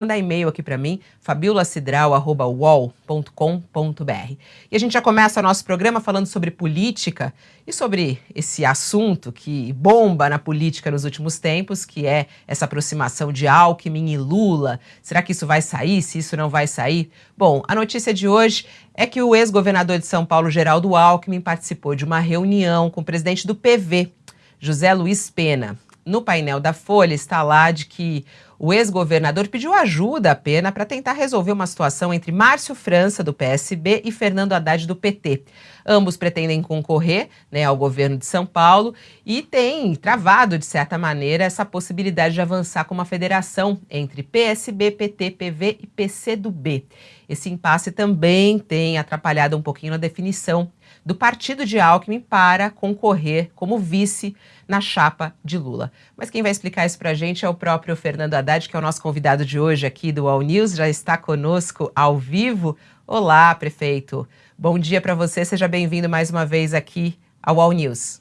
mandar e-mail aqui para mim, fabiolacidral.uol.com.br. E a gente já começa o nosso programa falando sobre política e sobre esse assunto que bomba na política nos últimos tempos, que é essa aproximação de Alckmin e Lula. Será que isso vai sair? Se isso não vai sair? Bom, a notícia de hoje é que o ex-governador de São Paulo, Geraldo Alckmin, participou de uma reunião com o presidente do PV, José Luiz Pena. No painel da Folha está lá de que o ex-governador pediu ajuda à Pena para tentar resolver uma situação entre Márcio França, do PSB, e Fernando Haddad, do PT. Ambos pretendem concorrer né, ao governo de São Paulo e tem travado, de certa maneira, essa possibilidade de avançar com uma federação entre PSB, PT, PV e PCdoB. Esse impasse também tem atrapalhado um pouquinho na definição do partido de Alckmin para concorrer como vice na chapa de Lula. Mas quem vai explicar isso para a gente é o próprio Fernando Haddad, que é o nosso convidado de hoje aqui do All News, já está conosco ao vivo. Olá, prefeito. Bom dia para você, seja bem-vindo mais uma vez aqui ao All News.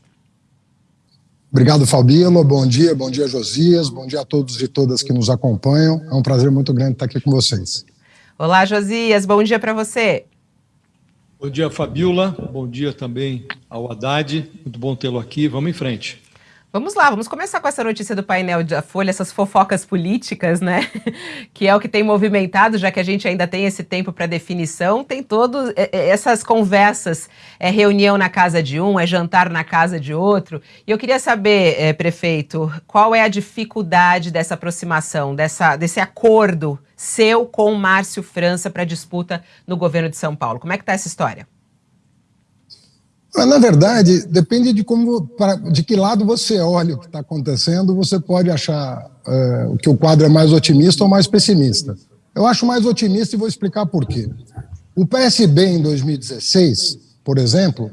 Obrigado, Fabíola. Bom dia, bom dia, Josias. Bom dia a todos e todas que nos acompanham. É um prazer muito grande estar aqui com vocês. Olá, Josias. Bom dia para você. Bom dia, Fabiola. Bom dia também ao Haddad. Muito bom tê-lo aqui. Vamos em frente. Vamos lá, vamos começar com essa notícia do painel da Folha, essas fofocas políticas, né? que é o que tem movimentado, já que a gente ainda tem esse tempo para definição, tem todas é, é, essas conversas, é reunião na casa de um, é jantar na casa de outro. E eu queria saber, é, prefeito, qual é a dificuldade dessa aproximação, dessa, desse acordo seu com Márcio França para disputa no governo de São Paulo? Como é que está essa história? Na verdade, depende de como, de que lado você olha o que está acontecendo, você pode achar uh, que o quadro é mais otimista ou mais pessimista. Eu acho mais otimista e vou explicar por quê. O PSB em 2016, por exemplo,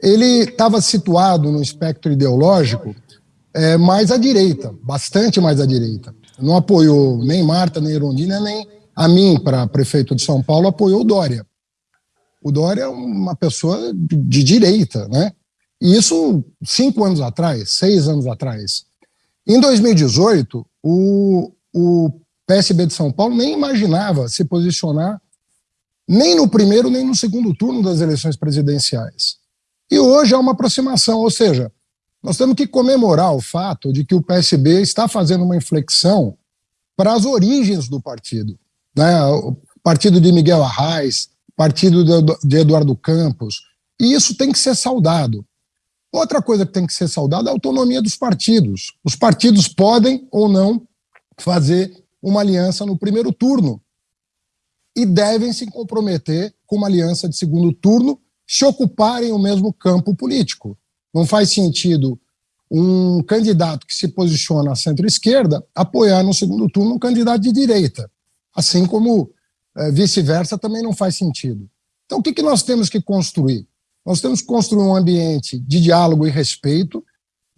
ele estava situado no espectro ideológico é, mais à direita, bastante mais à direita. Não apoiou nem Marta, nem Erondina, nem a mim, para prefeito de São Paulo, apoiou o Dória. O Dória é uma pessoa de direita, né? E isso cinco anos atrás, seis anos atrás. Em 2018, o, o PSB de São Paulo nem imaginava se posicionar nem no primeiro nem no segundo turno das eleições presidenciais. E hoje há uma aproximação, ou seja, nós temos que comemorar o fato de que o PSB está fazendo uma inflexão para as origens do partido. Né? O partido de Miguel Arraes, partido de Eduardo Campos, e isso tem que ser saudado. Outra coisa que tem que ser saudada é a autonomia dos partidos. Os partidos podem ou não fazer uma aliança no primeiro turno e devem se comprometer com uma aliança de segundo turno se ocuparem o mesmo campo político. Não faz sentido um candidato que se posiciona à centro-esquerda apoiar no segundo turno um candidato de direita, assim como é, vice-versa também não faz sentido. Então, o que, que nós temos que construir? Nós temos que construir um ambiente de diálogo e respeito,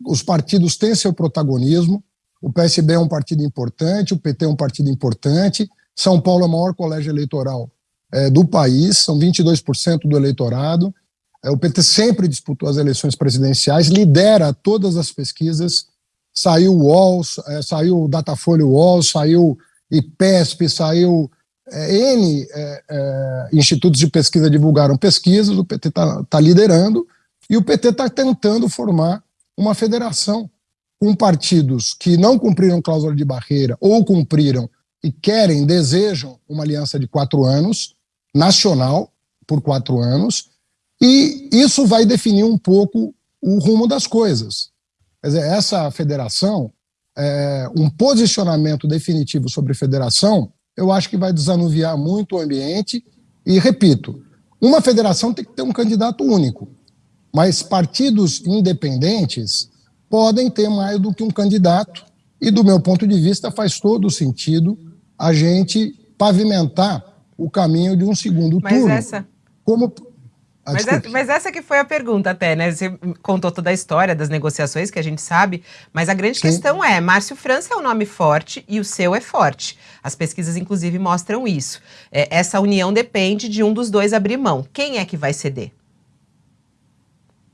os partidos têm seu protagonismo, o PSB é um partido importante, o PT é um partido importante, São Paulo é o maior colégio eleitoral é, do país, são 22% do eleitorado, o PT sempre disputou as eleições presidenciais, lidera todas as pesquisas, saiu o UOL, é, saiu o Datafolha UOL, saiu IPESP, saiu é, N é, é, institutos de pesquisa divulgaram pesquisas, o PT está tá liderando, e o PT está tentando formar uma federação com partidos que não cumpriram cláusula de barreira ou cumpriram e querem, desejam uma aliança de quatro anos, nacional, por quatro anos, e isso vai definir um pouco o rumo das coisas. Quer dizer, essa federação, é, um posicionamento definitivo sobre federação, eu acho que vai desanuviar muito o ambiente. E, repito, uma federação tem que ter um candidato único, mas partidos independentes podem ter mais do que um candidato, e, do meu ponto de vista, faz todo sentido a gente pavimentar o caminho de um segundo mas turno. Essa... Como, ah, mas, é, mas, essa que foi a pergunta até, né? Você contou toda a história das negociações, que a gente sabe, mas a grande Sim. questão é, Márcio França é um nome forte e o seu é forte. As pesquisas, inclusive, mostram isso. É, essa união depende de um dos dois abrir mão. Quem é que vai ceder?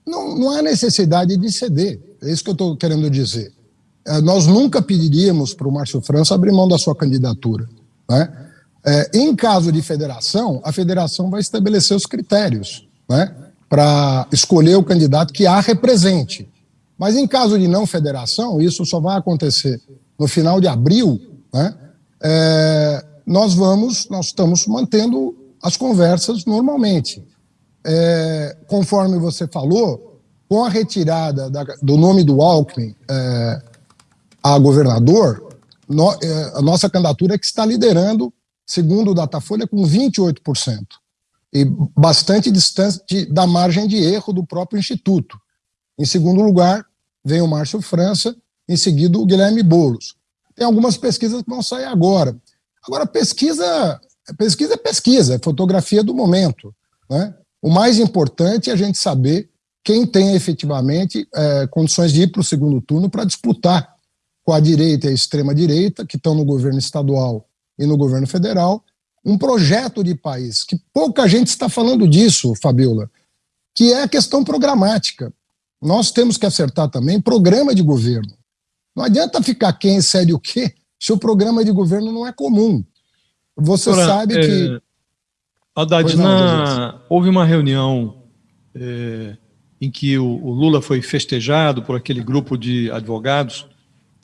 Não, não há necessidade de ceder, é isso que eu estou querendo dizer. É, nós nunca pediríamos para o Márcio França abrir mão da sua candidatura. Né? É, em caso de federação, a federação vai estabelecer os critérios né, para escolher o candidato que a represente. Mas em caso de não federação, isso só vai acontecer no final de abril, né, é, nós vamos, nós estamos mantendo as conversas normalmente. É, conforme você falou, com a retirada da, do nome do Alckmin é, a governador, no, é, a nossa candidatura é que está liderando, segundo o Datafolha, com 28%. E bastante distante da margem de erro do próprio Instituto. Em segundo lugar, vem o Márcio França, em seguida o Guilherme Boulos. Tem algumas pesquisas que vão sair agora. Agora, pesquisa, pesquisa é pesquisa, é fotografia do momento. Né? O mais importante é a gente saber quem tem efetivamente é, condições de ir para o segundo turno para disputar com a direita e a extrema-direita, que estão no governo estadual e no governo federal, um projeto de país, que pouca gente está falando disso, Fabiola, que é a questão programática. Nós temos que acertar também programa de governo. Não adianta ficar quem cede o quê se o programa de governo não é comum. Você Ora, sabe é, que. Haddad, não, houve uma reunião é, em que o, o, Lula foi festejado por aquele grupo de advogados,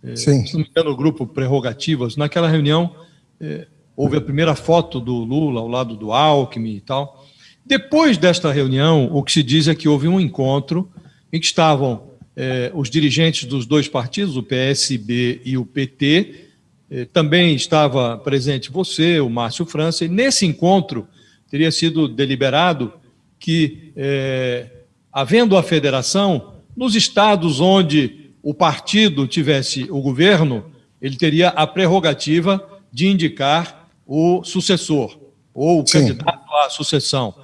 é, Sim. se não me engano, o grupo Prerrogativas. Naquela reunião, é, houve a primeira foto do Lula ao lado do Alckmin e tal. Depois desta reunião, o que se diz é que houve um encontro em que estavam eh, os dirigentes dos dois partidos, o PSB e o PT, eh, também estava presente você, o Márcio França, e nesse encontro teria sido deliberado que, eh, havendo a federação, nos estados onde o partido tivesse o governo, ele teria a prerrogativa de indicar o sucessor ou o Sim. candidato à sucessão.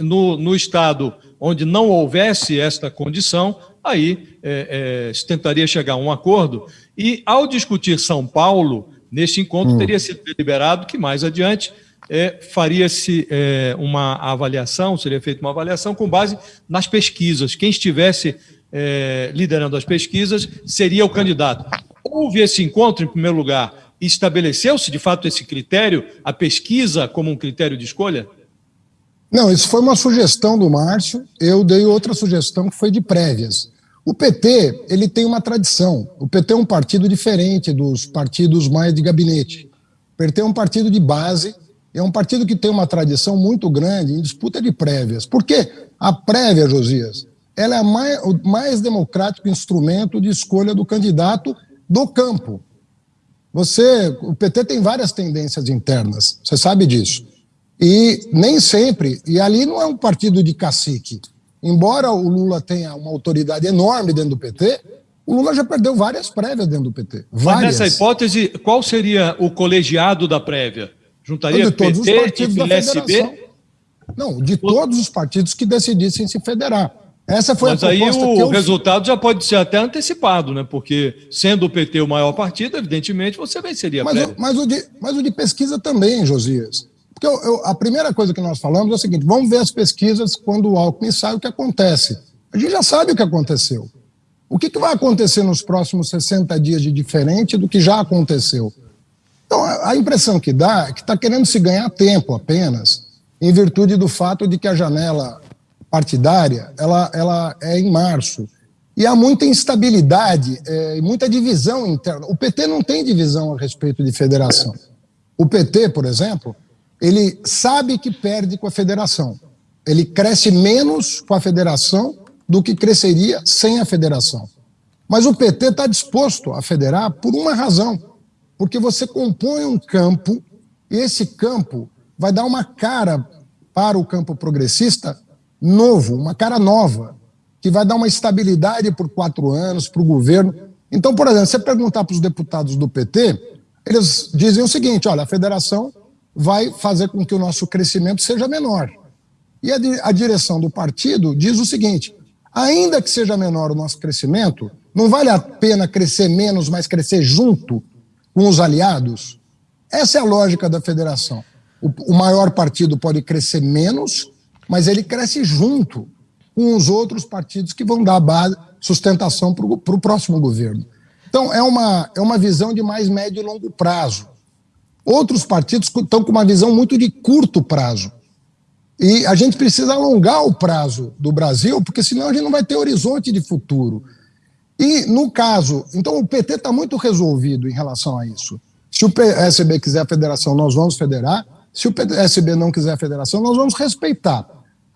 No, no estado onde não houvesse esta condição, aí é, é, se tentaria chegar a um acordo. E, ao discutir São Paulo, neste encontro, hum. teria sido deliberado que, mais adiante, é, faria-se é, uma avaliação, seria feita uma avaliação com base nas pesquisas. Quem estivesse é, liderando as pesquisas seria o candidato. Houve esse encontro, em primeiro lugar, estabeleceu-se, de fato, esse critério, a pesquisa como um critério de escolha? Não, isso foi uma sugestão do Márcio, eu dei outra sugestão que foi de prévias. O PT, ele tem uma tradição. O PT é um partido diferente dos partidos mais de gabinete. O PT é um partido de base, é um partido que tem uma tradição muito grande em disputa de prévias. Por quê? A prévia, Josias, ela é mais, o mais democrático instrumento de escolha do candidato do campo. Você, o PT tem várias tendências internas, você sabe disso. E nem sempre, e ali não é um partido de cacique, embora o Lula tenha uma autoridade enorme dentro do PT, o Lula já perdeu várias prévias dentro do PT. Várias. Mas nessa hipótese, qual seria o colegiado da prévia? Juntaria de todos PT os partidos e PSB? Não, de todos os partidos que decidissem se federar. Essa foi Mas a proposta aí o eu... resultado já pode ser até antecipado, né? Porque sendo o PT o maior partido, evidentemente você venceria a mas. O, mas, o de, mas o de pesquisa também, Josias. Porque eu, eu, a primeira coisa que nós falamos é o seguinte: vamos ver as pesquisas quando o Alckmin sai, o que acontece. A gente já sabe o que aconteceu. O que, que vai acontecer nos próximos 60 dias de diferente do que já aconteceu? Então, a impressão que dá é que está querendo se ganhar tempo apenas, em virtude do fato de que a janela partidária ela, ela é em março. E há muita instabilidade é, muita divisão interna. O PT não tem divisão a respeito de federação. O PT, por exemplo, ele sabe que perde com a federação. Ele cresce menos com a federação do que cresceria sem a federação. Mas o PT está disposto a federar por uma razão, porque você compõe um campo e esse campo vai dar uma cara para o campo progressista novo, uma cara nova, que vai dar uma estabilidade por quatro anos para o governo. Então, por exemplo, você perguntar para os deputados do PT, eles dizem o seguinte: olha, a federação vai fazer com que o nosso crescimento seja menor. E a, a direção do partido diz o seguinte: ainda que seja menor o nosso crescimento, não vale a pena crescer menos, mas crescer junto com os aliados? Essa é a lógica da federação. O, o maior partido pode crescer menos, mas ele cresce junto com os outros partidos que vão dar base, sustentação para o próximo governo. Então, é uma, é uma visão de mais médio e longo prazo. Outros partidos estão com uma visão muito de curto prazo. E a gente precisa alongar o prazo do Brasil, porque senão a gente não vai ter horizonte de futuro. E, no caso, então o PT está muito resolvido em relação a isso. Se o PSB quiser a federação, nós vamos federar. Se o PSB não quiser a federação, nós vamos respeitar.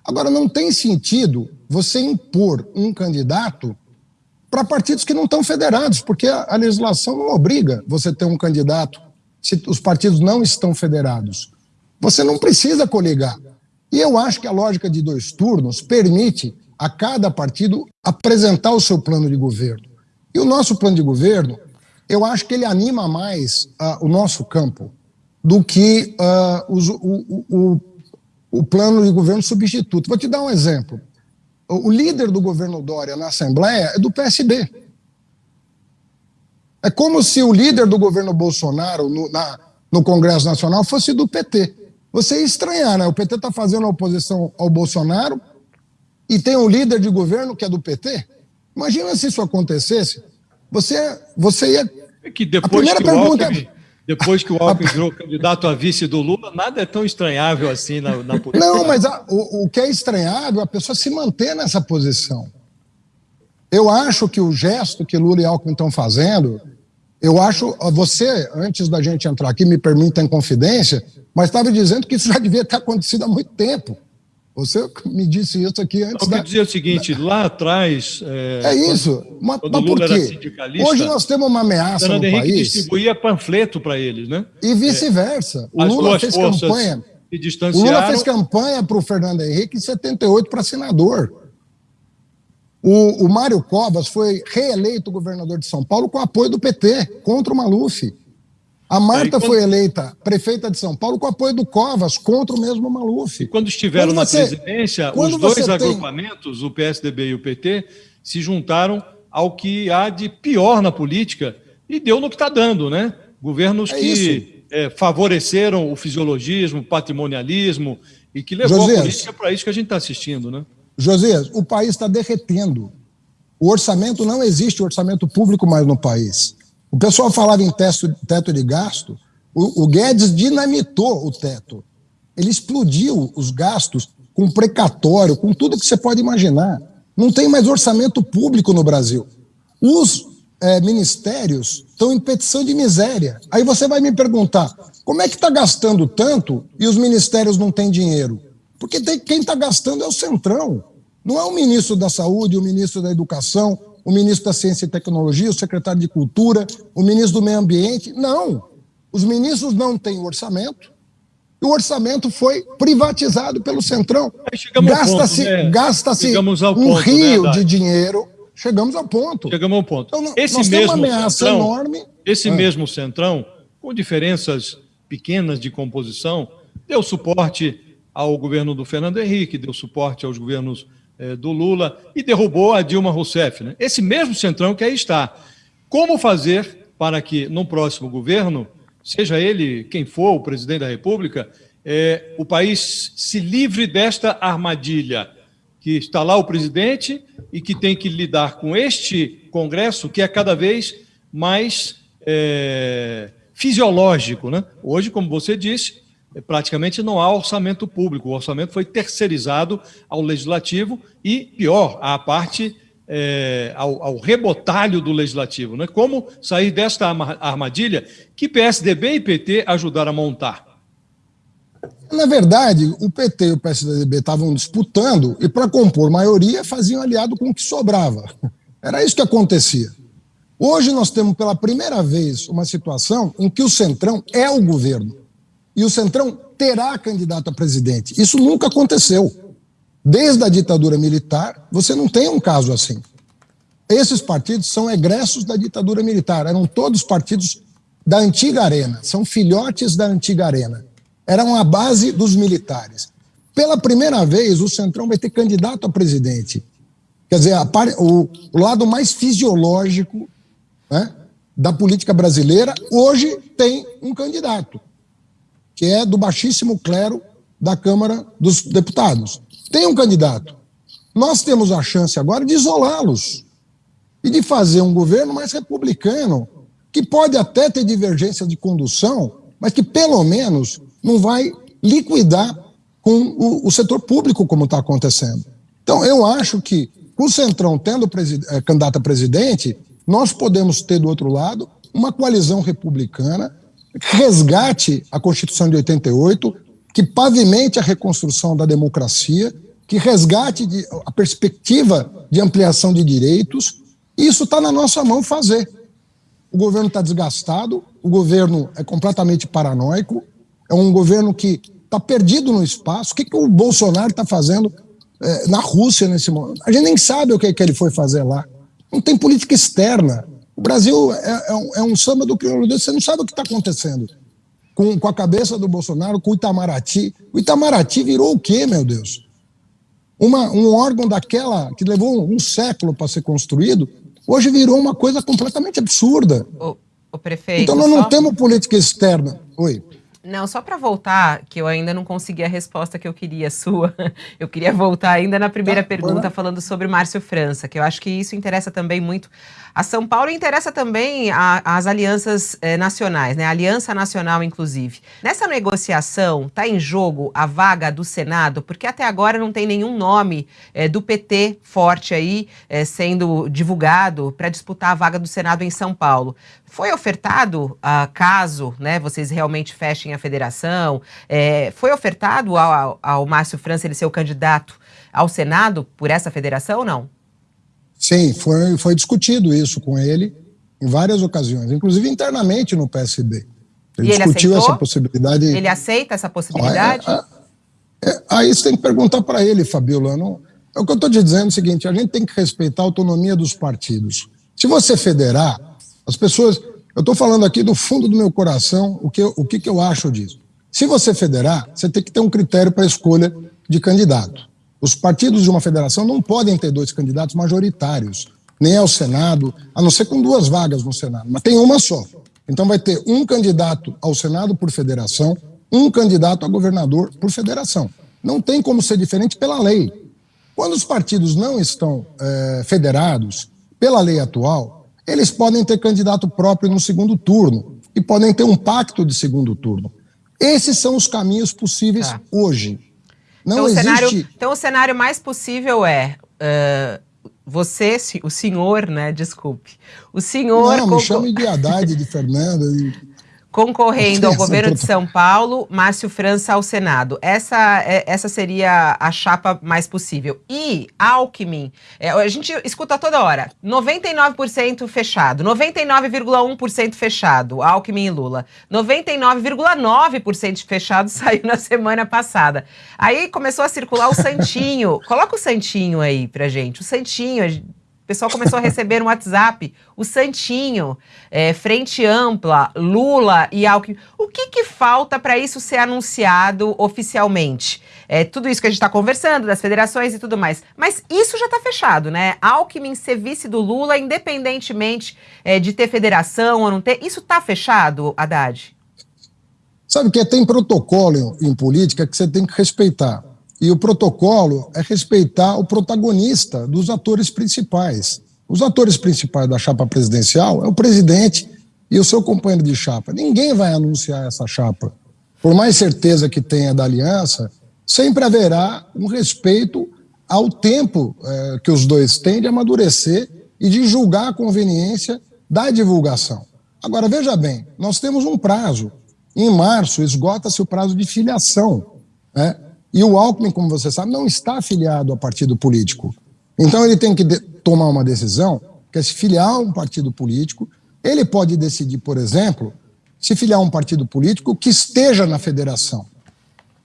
Agora, não tem sentido você impor um candidato para partidos que não estão federados, porque a, legislação não obriga você ter um candidato se os partidos não estão federados. Você não precisa coligar. E eu acho que a lógica de dois turnos permite a cada partido apresentar o seu plano de governo. E o nosso plano de governo, eu acho que ele anima mais uh, o nosso campo do que uh, os, o, o, o, plano de governo substituto. Vou te dar um exemplo. O, o líder do governo Dória na Assembleia é do PSB. É como se o líder do governo Bolsonaro no, na, no Congresso Nacional fosse do PT. Você ia estranhar, né? O PT está fazendo oposição ao Bolsonaro, e tem um líder de governo que é do PT? Imagina se isso acontecesse. Você, você ia. É que depois que, pergunta... Alckmin, é- depois que o Alckmin virou candidato a vice do Lula, nada é tão estranhável assim na, na política. Não, mas a, o, o que é estranhável é a pessoa se manter nessa posição. Eu acho que o gesto que Lula e Alckmin estão fazendo, eu acho, você, antes da gente entrar aqui, me permita em confidência, mas estava dizendo que isso já devia ter acontecido há muito tempo. Você me disse isso aqui antes. Eu da... dizer o seguinte: da... lá atrás. É, é isso. Mas, mas por quê? Hoje nós temos uma ameaça Fernando no Henrique país. distribuía panfleto para eles, né? E vice-versa. É, o Lula fez campanha. O Lula fez campanha para o Fernando Henrique em 78 para senador. O, o Mário Covas foi reeleito governador de São Paulo com apoio do PT, contra o Maluf. A Marta quando... foi eleita prefeita de São Paulo com apoio do Covas, contra o mesmo Maluf. E quando estiveram quando você... na presidência, os dois agrupamentos, tem... o PSDB e o PT, se juntaram ao que há de pior na política e deu no que está dando, né? Governos é que é, favoreceram o fisiologismo, o patrimonialismo e que levou Josias, a política para isso que a gente está assistindo, né? Josias, o país está derretendo. O orçamento não existe orçamento público mais no país. O pessoal falava em teto, teto de gasto, o, o Guedes dinamitou o teto. Ele explodiu os gastos com precatório, com tudo que você pode imaginar. Não tem mais orçamento público no Brasil. Os é, ministérios estão em petição de miséria. Aí você vai me perguntar, como é que está gastando tanto e os ministérios não têm dinheiro? Porque tem, quem está gastando é o Centrão. Não é o ministro da Saúde, o ministro da Educação, o ministro da Ciência e Tecnologia, o secretário de Cultura, o ministro do Meio Ambiente. Não. Os ministros não têm orçamento. E o orçamento foi privatizado pelo Centrão. Gasta-se né? gasta um ponto, rio né, de dinheiro. Chegamos ao ponto. Chegamos ao ponto. Então, esse nós mesmo uma ameaça centrão, enorme. Esse ah. mesmo Centrão, com diferenças pequenas de composição, deu suporte ao governo do Fernando Henrique, deu suporte aos governos é, do Lula e derrubou a Dilma Rousseff. Né? Esse mesmo centrão que aí está. Como fazer para que no próximo governo, seja ele quem for o presidente da República, é, o país se livre desta armadilha que está lá o presidente e que tem que lidar com este Congresso que é cada vez mais é, fisiológico. Né? Hoje, como você disse, praticamente não há orçamento público. O orçamento foi terceirizado ao legislativo e, pior, à parte, é, ao, ao, rebotalho do legislativo. Né? Como sair desta armadilha que PSDB e PT ajudaram a montar? Na verdade, o PT e o PSDB estavam disputando e, para compor maioria, faziam aliado com o que sobrava. Era isso que acontecia. Hoje nós temos pela primeira vez uma situação em que o Centrão é o governo e o Centrão terá candidato a presidente. Isso nunca aconteceu. Desde a ditadura militar, você não tem um caso assim. Esses partidos são egressos da ditadura militar, eram todos partidos da antiga arena, são filhotes da antiga arena. Eram a base dos militares. Pela primeira vez, o Centrão vai ter candidato a presidente. Quer dizer, o, o, lado mais fisiológico né, da política brasileira, hoje tem um candidato que é do baixíssimo clero da Câmara dos Deputados. Tem um candidato. Nós temos a chance agora de isolá-los e de fazer um governo mais republicano, que pode até ter divergência de condução, mas que pelo menos não vai liquidar com o, o setor público como está acontecendo. Então, eu acho que com o Centrão tendo é, candidato a presidente, nós podemos ter do outro lado uma coalizão republicana resgate a Constituição de 88, que pavimente a reconstrução da democracia, que resgate de, a perspectiva de ampliação de direitos. Isso está na nossa mão fazer. O governo está desgastado, o governo é completamente paranoico, é um governo que está perdido no espaço. O que, que o Bolsonaro está fazendo é, na Rússia nesse momento? A gente nem sabe o que, que ele foi fazer lá. Não tem política externa. O Brasil é, é, um, é um, samba do crioulo. Você não sabe o que está acontecendo com, com a cabeça do Bolsonaro, com o Itamaraty. O Itamaraty virou o quê, meu Deus? Uma, um órgão daquela que levou um, um século para ser construído, hoje virou uma coisa completamente absurda. O, o prefeito. Então nós não só... temos política externa. Oi. Não, só para voltar, que eu ainda não consegui a resposta que eu queria sua. Eu queria voltar ainda na primeira tá, pergunta falando sobre Márcio França, que eu acho que isso interessa também muito a São Paulo e interessa também as alianças eh, nacionais, né? A Aliança Nacional, inclusive. Nessa negociação, está em jogo a vaga do Senado, porque até agora não tem nenhum nome eh, do PT forte aí eh, sendo divulgado para disputar a vaga do Senado em São Paulo. Foi ofertado, uh, caso né, vocês realmente fechem a federação, é, foi ofertado ao, ao Márcio França ele ser o candidato ao Senado por essa federação ou não? Sim, foi, foi discutido isso com ele em várias ocasiões, inclusive internamente no PSB. Ele, ele discutiu aceitou? essa possibilidade. Ele aceita essa possibilidade? Ah, é, é, aí você tem que perguntar para ele, Fabiola. Não, é o que eu estou te dizendo é o seguinte: a gente tem que respeitar a autonomia dos partidos. Se você federar, as pessoas. Eu estou falando aqui do fundo do meu coração o que, o que, que eu acho disso. Se você federar, você tem que ter um critério para escolha de candidato. Os partidos de uma federação não podem ter dois candidatos majoritários, nem ao Senado, a não ser com duas vagas no Senado, mas tem uma só. Então vai ter um candidato ao Senado por federação, um candidato a governador por federação. Não tem como ser diferente pela lei. Quando os partidos não estão é, federados, pela lei atual, eles podem ter candidato próprio no segundo turno e podem ter um pacto de segundo turno. Esses são os caminhos possíveis tá. hoje. Não então, existe... o cenário, então o cenário mais possível é uh, você, o senhor, né? Desculpe. O senhor. Não, me chame de Haddad, de Fernanda. De concorrendo ao governo de São Paulo, Márcio França ao Senado. Essa, é, essa seria a chapa mais possível. E Alckmin, é, a gente escuta toda hora, 99% fechado, 99,1% fechado, Alckmin e Lula. 99,9% fechado saiu na semana passada. Aí começou a circular o Santinho. Coloca o Santinho aí pra gente. O Santinho, o pessoal começou a receber no WhatsApp o Santinho, é, Frente Ampla, Lula e Alckmin. O que, que falta para isso ser anunciado oficialmente? É, tudo isso que a gente está conversando, das federações e tudo mais. Mas isso já está fechado, né? Alckmin ser vice do Lula, independentemente é, de ter federação ou não ter, isso está fechado, Haddad? Sabe que tem protocolo em política que você tem que respeitar. E o protocolo é respeitar o protagonista dos atores principais. Os atores principais da chapa presidencial é o presidente e o seu companheiro de chapa. Ninguém vai anunciar essa chapa. Por mais certeza que tenha da aliança, sempre haverá um respeito ao tempo é, que os dois têm de amadurecer e de julgar a conveniência da divulgação. Agora, veja bem, nós temos um prazo. Em março, esgota-se o prazo de filiação. Né? E o Alckmin, como você sabe, não está afiliado a partido político. Então ele tem que tomar uma decisão, que é se filiar a um partido político. Ele pode decidir, por exemplo, se filiar a um partido político que esteja na federação.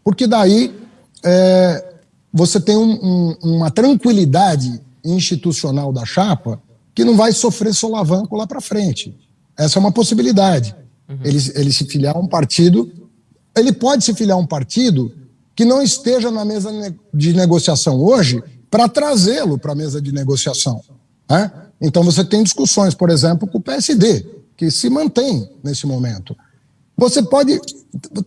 Porque daí é, você tem um, um, uma tranquilidade institucional da chapa que não vai sofrer solavanco lá para frente. Essa é uma possibilidade. Uhum. Ele, ele se filiar a um partido. Ele pode se filiar a um partido que não esteja na mesa de negociação hoje para trazê-lo para a mesa de negociação. Né? Então você tem discussões, por exemplo, com o PSD, que se mantém nesse momento. Você pode.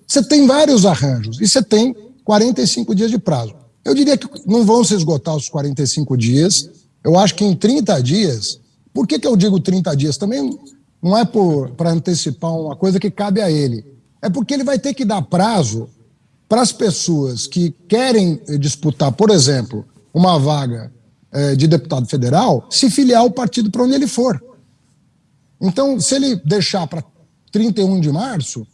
Você tem vários arranjos e você tem 45 dias de prazo. Eu diria que não vão se esgotar os 45 dias. Eu acho que em 30 dias. Por que, que eu digo 30 dias? Também não é para antecipar uma coisa que cabe a ele É porque ele vai ter que dar prazo para as pessoas que querem disputar, por exemplo, uma vaga é, de deputado federal, se filiar ao partido para onde ele for. Então, se ele deixar para 31 de março,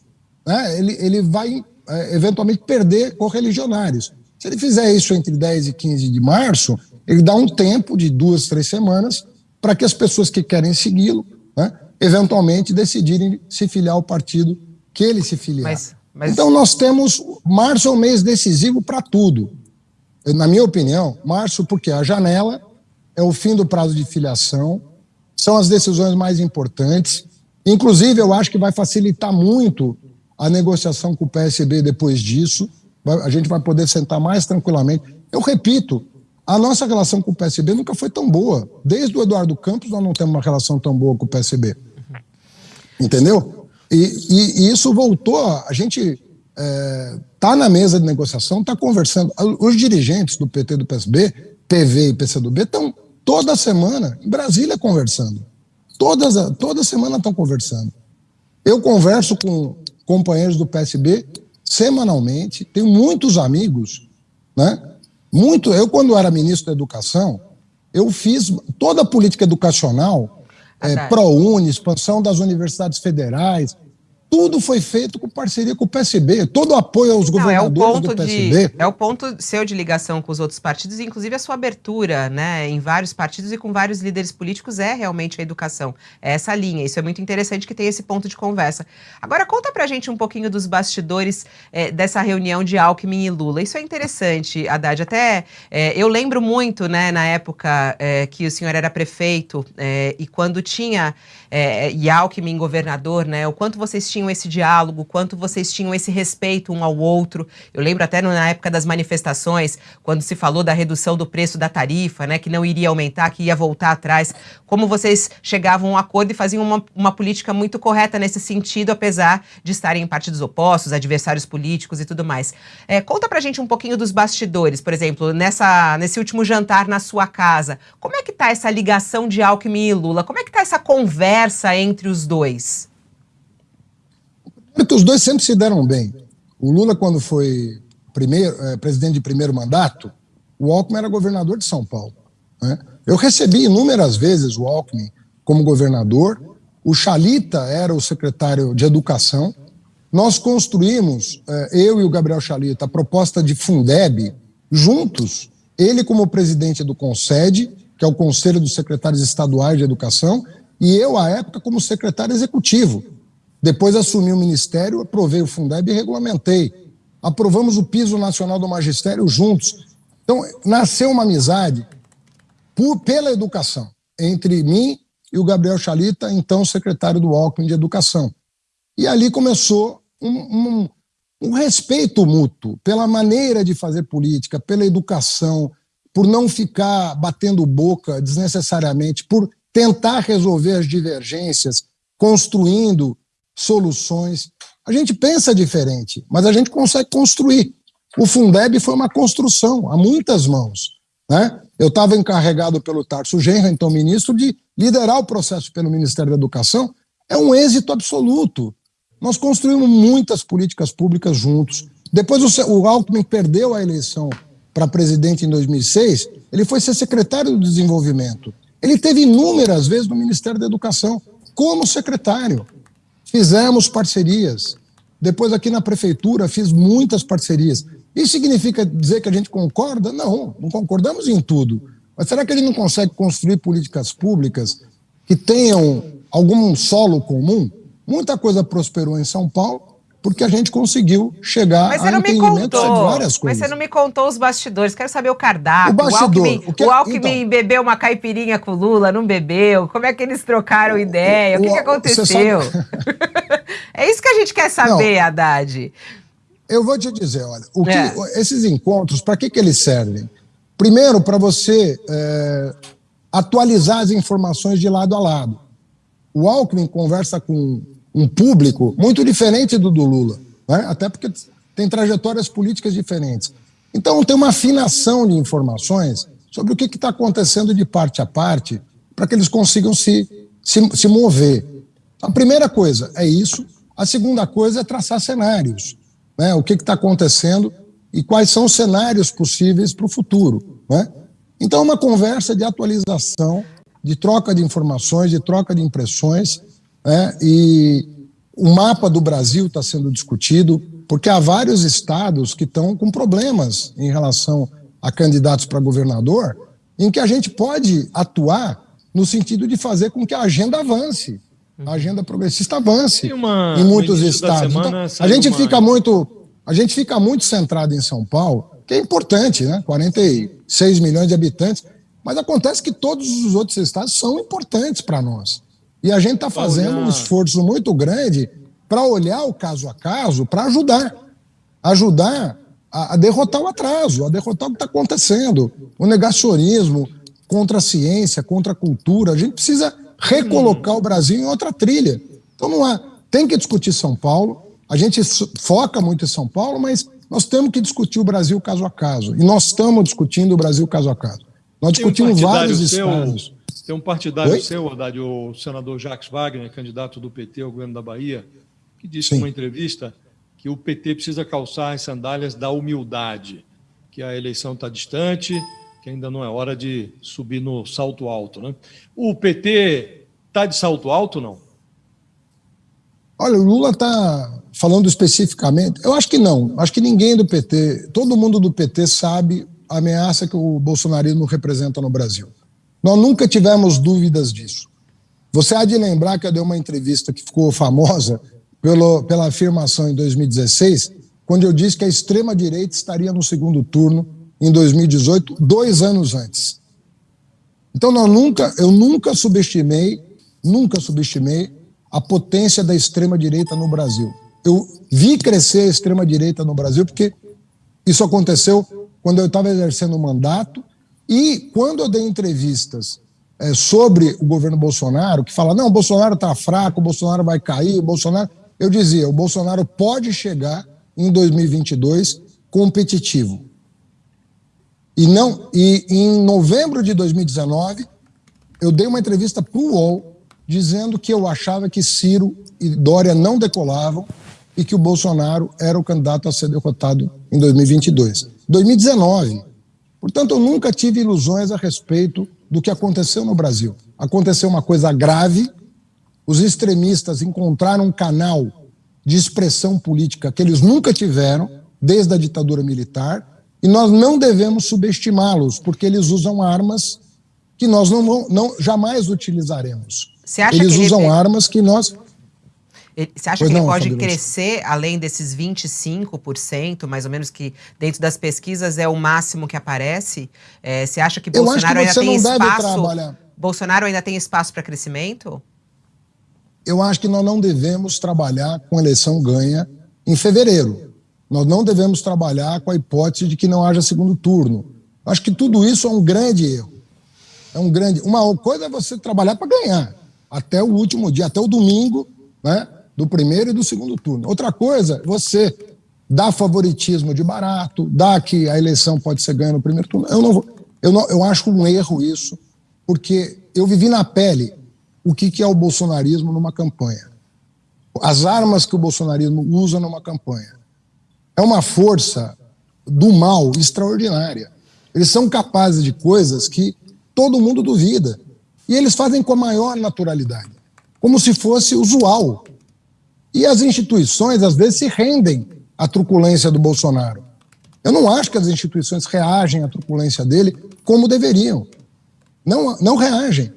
né, ele, ele vai é, eventualmente perder correligionários. Se ele fizer isso entre 10 e 15 de março, ele dá um tempo de duas, três semanas para que as pessoas que querem segui-lo, né, eventualmente decidirem se filiar ao partido que ele se filiar. Mas, mas... Então nós temos março é um mês decisivo para tudo. Na minha opinião, março porque a janela é o fim do prazo de filiação, são as decisões mais importantes. Inclusive, eu acho que vai facilitar muito a negociação com o PSB depois disso. A gente vai poder sentar mais tranquilamente. Eu repito, a nossa relação com o PSB nunca foi tão boa. Desde o Eduardo Campos, nós não temos uma relação tão boa com o PSB. Entendeu? E, e, e isso voltou. A gente está é, tá na mesa de negociação, está conversando. Os dirigentes do PT do PSB, PV e PCdoB, estão toda semana em Brasília conversando. Todas, toda semana estão conversando. Eu converso com companheiros do PSB semanalmente, tenho muitos amigos, né? Muito, eu quando era ministro da Educação, eu fiz toda a política educacional, é, ProUni, expansão das universidades federais, tudo foi feito com parceria com o PSB, todo o apoio aos Não, governadores é o ponto do PSB. De, é o ponto seu de ligação com os outros partidos, inclusive a sua abertura né, em vários partidos e com vários líderes políticos é realmente a educação. É essa linha, isso é muito interessante que tem esse ponto de conversa. Agora, conta pra gente um pouquinho dos bastidores é, dessa reunião de Alckmin e Lula. Isso é interessante, Haddad. Até é, eu lembro muito, né, na época é, que o senhor era prefeito e quando tinha e Alckmin governador, né, o quanto vocês tinham tinham esse diálogo, quanto vocês tinham esse respeito um ao outro. Eu lembro até na época das manifestações, quando se falou da redução do preço da tarifa, né, que não iria aumentar, que ia voltar atrás, como vocês chegavam a um acordo e faziam uma, uma política muito correta nesse sentido, apesar de estarem em partidos opostos, adversários políticos e tudo mais. É, conta pra gente um pouquinho dos bastidores, por exemplo, nessa, nesse último jantar na sua casa. Como é que tá essa ligação de Alckmin e Lula? Como é que tá essa conversa entre os dois? Porque os dois sempre se deram bem. O Lula, quando foi primeiro, é, presidente de primeiro mandato, o Alckmin era governador de São Paulo. Né? Eu recebi inúmeras vezes o Alckmin como governador, o Chalita era o secretário de Educação. Nós construímos, é, eu e o Gabriel Chalita, a proposta de Fundeb juntos, ele como presidente do CONSED, que é o Conselho dos Secretários Estaduais de Educação, e eu, à época, como secretário executivo. Depois assumi o ministério, aprovei o Fundeb e regulamentei. Aprovamos o piso nacional do magistério juntos. Então, nasceu uma amizade por, pela educação entre mim e o Gabriel Chalita, então secretário do Alckmin de Educação. E ali começou um, um, um respeito mútuo pela maneira de fazer política, pela educação, por não ficar batendo boca desnecessariamente, por tentar resolver as divergências, construindo soluções. A gente pensa diferente, mas a gente consegue construir. O Fundeb foi uma construção a muitas mãos. Né? Eu estava encarregado pelo Tarso Genro, então ministro, de liderar o processo pelo Ministério da Educação. É um êxito absoluto. Nós construímos muitas políticas públicas juntos. Depois o, o Alckmin perdeu a eleição para presidente em 2006, ele foi ser secretário do Desenvolvimento. Ele teve inúmeras vezes no Ministério da Educação como secretário. Fizemos parcerias. Depois, aqui na prefeitura, fiz muitas parcerias. Isso significa dizer que a gente concorda? Não, não concordamos em tudo. Mas será que a gente não consegue construir políticas públicas que tenham algum solo comum? Muita coisa prosperou em São Paulo, porque a gente conseguiu chegar mas a entendimento sobre várias coisas. Mas você não me contou os bastidores, quero saber o cardápio. O bastidor. O Alckmin, o que, o Alckmin então, bebeu uma caipirinha com o Lula, não bebeu? Como é que eles trocaram ideia? O, o que, que aconteceu? é isso que a gente quer saber, não, Haddad. Eu vou te dizer, olha, o que, é. esses encontros, para que, que eles servem? Primeiro, para você é, atualizar as informações de lado a lado. O Alckmin conversa com um público muito diferente do do Lula, né? até porque tem trajetórias políticas diferentes. Então, tem uma afinação de informações sobre o que está acontecendo de parte a parte para que eles consigam se, se, se mover. A primeira coisa é isso. A segunda coisa é traçar cenários. Né? O que está acontecendo e quais são os cenários possíveis para o futuro. Né? Então, uma conversa de atualização, de troca de informações, de troca de impressões, né? e o mapa do Brasil está sendo discutido, porque há vários estados que estão com problemas em relação a candidatos para governador, em que a gente pode atuar no sentido de fazer com que a agenda avance, a agenda progressista avance uma, em muitos estados. Então, a gente uma... fica muito, a gente fica muito centrado em São Paulo, que é importante, né? 46 milhões de habitantes, mas acontece que todos os outros estados são importantes para nós. E a gente está fazendo um esforço muito grande para olhar o caso a caso, para ajudar, ajudar a, a, derrotar o atraso, a derrotar o que está acontecendo, o negacionismo contra a ciência, contra a cultura. A gente precisa recolocar o Brasil em outra trilha. Então não há, tem que discutir São Paulo. A gente foca muito em São Paulo, mas nós temos que discutir o Brasil caso a caso. E nós estamos discutindo o Brasil caso a caso. Nós discutimos um vários seu, estados. Tem um partidário Oi? seu, Haddad, o senador Jacques Wagner, candidato do PT ao governo da Bahia, que disse Sim. numa entrevista que o PT precisa calçar as sandálias da humildade, que a eleição está distante, que ainda não é hora de subir no salto alto. Né? O PT está de salto alto não? Olha, o Lula está falando especificamente. Eu acho que não. Acho que ninguém do PT, todo mundo do PT sabe a ameaça que o bolsonarismo representa no Brasil. Nós nunca tivemos dúvidas disso. Você há de lembrar que eu dei uma entrevista que ficou famosa pelo, pela afirmação em 2016, quando eu disse que a extrema-direita estaria no segundo turno em 2018, dois anos antes. Então, nós nunca, eu nunca subestimei, nunca subestimei a potência da extrema-direita no Brasil. Eu vi crescer a extrema-direita no Brasil porque isso aconteceu quando eu estava exercendo o mandato e quando eu dei entrevistas é, sobre o governo Bolsonaro, que fala, não, o Bolsonaro está fraco, o Bolsonaro vai cair, o Bolsonaro... Eu dizia, o Bolsonaro pode chegar em 2022 competitivo. E, não, e em novembro de 2019, eu dei uma entrevista para o UOL dizendo que eu achava que Ciro e Dória não decolavam e que o Bolsonaro era o candidato a ser derrotado em 2022. 2019. Portanto, eu nunca tive ilusões a respeito do que aconteceu no Brasil. Aconteceu uma coisa grave, os extremistas encontraram um canal de expressão política que eles nunca tiveram, desde a ditadura militar, e nós não devemos subestimá-los, porque eles usam armas que nós não, não jamais utilizaremos. eles usam ele... armas que nós. Você acha pois que não, ele pode crescer além desses 25%, mais ou menos, que dentro das pesquisas é o máximo que aparece? É, você acha que Bolsonaro que ainda tem espaço? Bolsonaro ainda tem espaço para crescimento? Eu acho que nós não devemos trabalhar com eleição ganha em fevereiro. Nós não devemos trabalhar com a hipótese de que não haja segundo turno. Acho que tudo isso é um grande erro. É um grande. Uma coisa é você trabalhar para ganhar até o último dia, até o domingo, né, do primeiro e do segundo turno. Outra coisa, você dá favoritismo de barato, dá que a eleição pode ser ganha no primeiro turno. Eu não, eu não, eu acho um erro isso, porque eu vivi na pele o que, que é o bolsonarismo numa campanha. As armas que o bolsonarismo usa numa campanha é uma força do mal extraordinária. Eles são capazes de coisas que todo mundo duvida. E eles fazem com a maior naturalidade, como se fosse usual. E as instituições, às vezes, se rendem à truculência do Bolsonaro. Eu não acho que as instituições reagem à truculência dele como deveriam. Não, não reagem.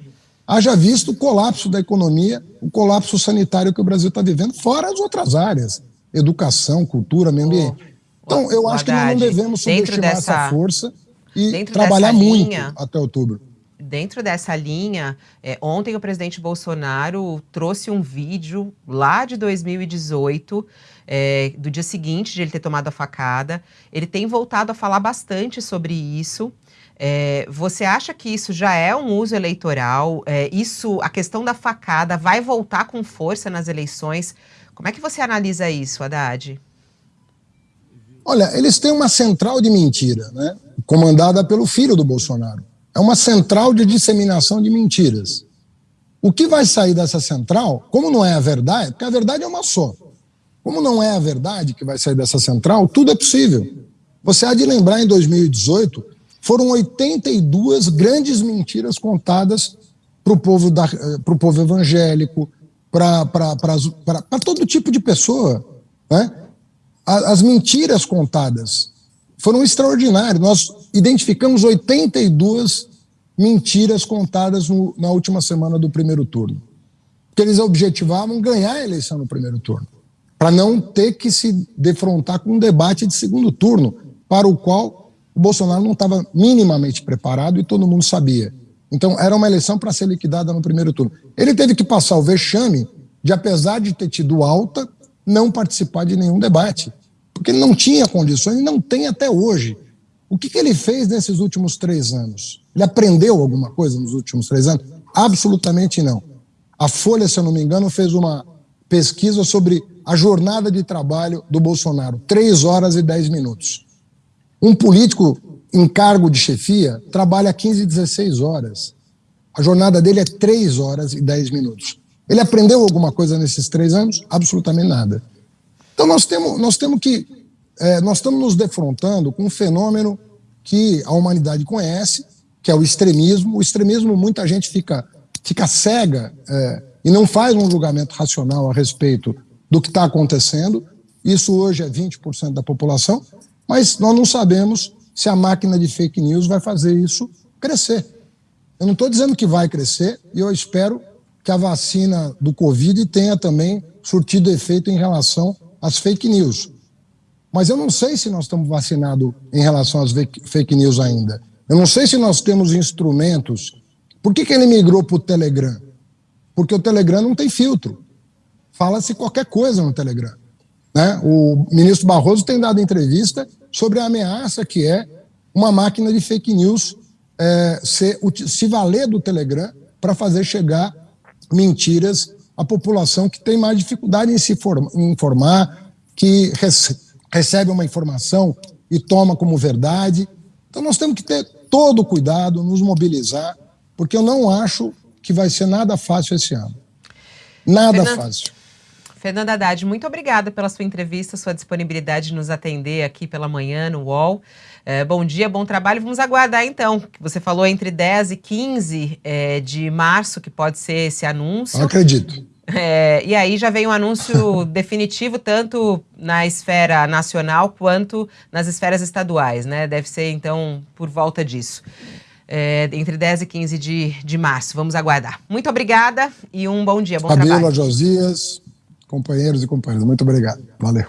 Haja visto o colapso da economia, o colapso sanitário que o Brasil está vivendo, fora as outras áreas educação, cultura, meio ambiente. Então, eu acho que nós não devemos subestimar dessa, essa força e trabalhar muito até outubro. Dentro dessa linha, é, ontem o presidente Bolsonaro trouxe um vídeo lá de 2018, é, do dia seguinte de ele ter tomado a facada. Ele tem voltado a falar bastante sobre isso. É, você acha que isso já é um uso eleitoral? É, isso, a questão da facada, vai voltar com força nas eleições? Como é que você analisa isso, Haddad? Olha, eles têm uma central de mentira, né? comandada pelo filho do Bolsonaro. É uma central de disseminação de mentiras. O que vai sair dessa central, como não é a verdade, porque a verdade é uma só. Como não é a verdade que vai sair dessa central, tudo é possível. Você há de lembrar, em 2018, foram 82 grandes mentiras contadas para o povo, da, pro povo evangélico, para todo tipo de pessoa. Né? As mentiras contadas foram extraordinárias. Nós identificamos 82 mentiras contadas no, na última semana do primeiro turno. Porque eles objetivavam ganhar a eleição no primeiro turno, para não ter que se defrontar com um debate de segundo turno, para o qual o Bolsonaro não estava minimamente preparado e todo mundo sabia. Então, era uma eleição para ser liquidada no primeiro turno. Ele teve que passar o vexame de, apesar de ter tido alta, não participar de nenhum debate. Porque ele não tinha condições e não tem até hoje. O que, que ele fez nesses últimos três anos? Ele aprendeu alguma coisa nos últimos três anos? Absolutamente não. A Folha, se eu não me engano, fez uma pesquisa sobre a jornada de trabalho do Bolsonaro. Três horas e dez minutos. Um político em cargo de chefia trabalha 15, 16 horas. A jornada dele é 3 horas e 10 minutos. Ele aprendeu alguma coisa nesses três anos? Absolutamente nada. Então nós temos, nós temos que. É, nós estamos nos defrontando com um fenômeno que a humanidade conhece, que é o extremismo. O extremismo, muita gente fica, fica cega é, e não faz um julgamento racional a respeito do que está acontecendo. Isso hoje é 20% da população, mas nós não sabemos se a máquina de fake news vai fazer isso crescer. Eu não estou dizendo que vai crescer e eu espero que a vacina do Covid tenha também surtido efeito em relação às fake news. Mas eu não sei se nós estamos vacinados em relação às fake news ainda. Eu não sei se nós temos instrumentos. Por que, que ele migrou para o Telegram? Porque o Telegram não tem filtro. Fala-se qualquer coisa no Telegram. Né? O ministro Barroso tem dado entrevista sobre a ameaça que é uma máquina de fake news é, se, se valer do Telegram para fazer chegar mentiras à população que tem mais dificuldade em se informar, que rece, recebe uma informação e toma como verdade. Então nós temos que ter todo o cuidado, nos mobilizar, porque eu não acho que vai ser nada fácil esse ano. Nada fácil. Fernanda Haddad, muito obrigada pela sua entrevista, sua disponibilidade de nos atender aqui pela manhã no UOL. É, bom dia, bom trabalho. Vamos aguardar então. Você falou entre 10 e 15 é, de março, que pode ser esse anúncio. Eu acredito. É, e aí já vem um anúncio definitivo, tanto na esfera nacional quanto nas esferas estaduais, né? Deve ser, então, por volta disso. É, entre 10 e 15 de, de março. Vamos aguardar. Muito obrigada e um bom dia, bom Fabíola, trabalho. Josias, companheiros e companheiras. Muito obrigado. Valeu.